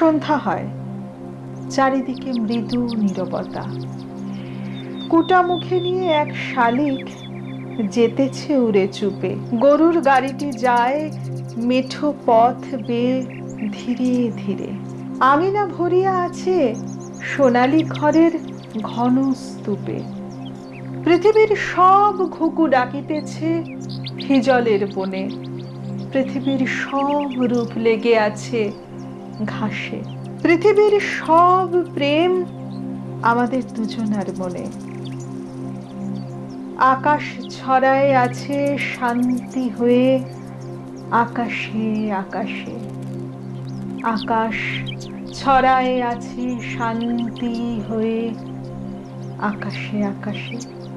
সন্ধ্যা হয়। চারিদিকে মৃদু নীরবতা। কুটা মুখে নিয়ে এক শালিক যেতেছে উড়ে চুপে। গরুর গাড়িটি যায় মেঠো পথ বেয়ে ধীরে ধীরে। আমিনা ভরিয়া আছে সোনালি ঘরের ঘন স্তূপে। পৃথিবীর সব ঘুঘু ডাকিতেছে হিজলের বনে। পৃথিবীর সব রূপ লেগে আছে ঘাসে। পৃথিবীর সব প্রেম আমাদের দুজনার মনে। আকাশ ছড়ায় আছে শান্তি হয়ে, আকাশে আকাশে। আকাশ ছড়ায় আছে শান্তি হয়ে, আকাশে আকাশে।